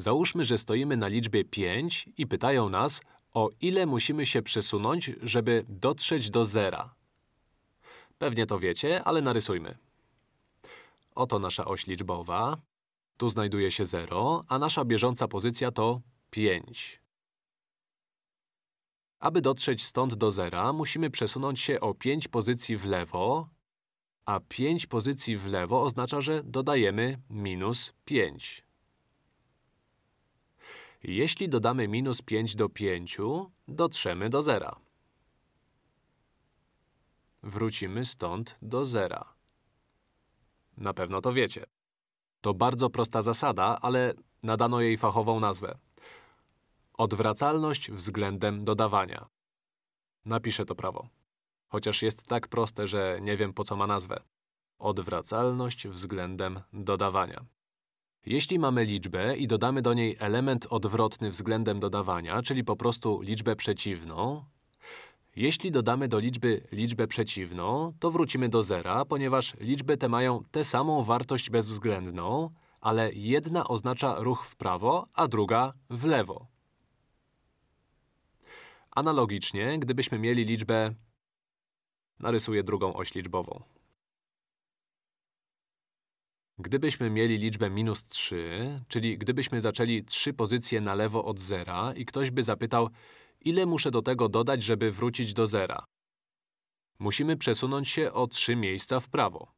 Załóżmy, że stoimy na liczbie 5 i pytają nas, o ile musimy się przesunąć, żeby dotrzeć do zera. Pewnie to wiecie, ale narysujmy. Oto nasza oś liczbowa. Tu znajduje się 0, a nasza bieżąca pozycja to 5. Aby dotrzeć stąd do zera, musimy przesunąć się o 5 pozycji w lewo, a 5 pozycji w lewo oznacza, że dodajemy minus 5. Jeśli dodamy minus 5 do 5, dotrzemy do zera. Wrócimy stąd do zera. Na pewno to wiecie. To bardzo prosta zasada, ale nadano jej fachową nazwę. Odwracalność względem dodawania. Napiszę to prawo. Chociaż jest tak proste, że nie wiem po co ma nazwę. Odwracalność względem dodawania. Jeśli mamy liczbę i dodamy do niej element odwrotny względem dodawania, czyli po prostu liczbę przeciwną, jeśli dodamy do liczby liczbę przeciwną, to wrócimy do zera, ponieważ liczby te mają tę samą wartość bezwzględną, ale jedna oznacza ruch w prawo, a druga w lewo. Analogicznie, gdybyśmy mieli liczbę… Narysuję drugą oś liczbową. Gdybyśmy mieli liczbę minus 3, czyli gdybyśmy zaczęli trzy pozycje na lewo od zera i ktoś by zapytał, ile muszę do tego dodać, żeby wrócić do zera. Musimy przesunąć się o trzy miejsca w prawo.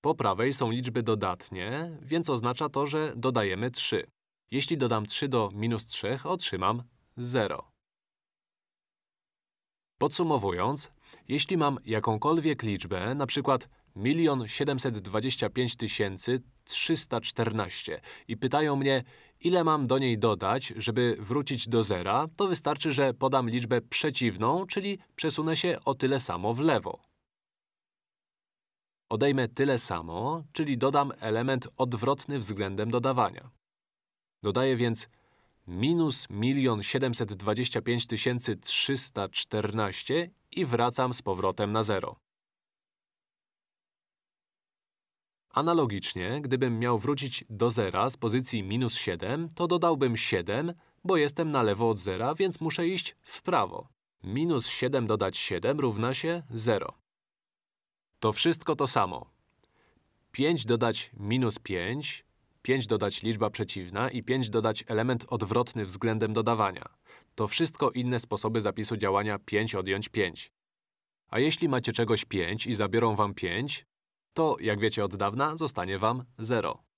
Po prawej są liczby dodatnie, więc oznacza to, że dodajemy 3. Jeśli dodam 3 do minus 3, otrzymam 0. Podsumowując, jeśli mam jakąkolwiek liczbę, np. 1 725 314 i pytają mnie, ile mam do niej dodać, żeby wrócić do zera, to wystarczy, że podam liczbę przeciwną, czyli przesunę się o tyle samo w lewo. Odejmę tyle samo, czyli dodam element odwrotny względem dodawania. Dodaję więc minus 1 725 314 i wracam z powrotem na zero. Analogicznie, gdybym miał wrócić do zera z pozycji minus 7, to dodałbym 7, bo jestem na lewo od zera, więc muszę iść w prawo. Minus 7 dodać 7 równa się 0. To wszystko to samo. 5 dodać minus 5, 5 dodać liczba przeciwna i 5 dodać element odwrotny względem dodawania. To wszystko inne sposoby zapisu działania 5 odjąć 5. A jeśli macie czegoś 5 i zabiorą wam 5, to, jak wiecie od dawna, zostanie wam 0.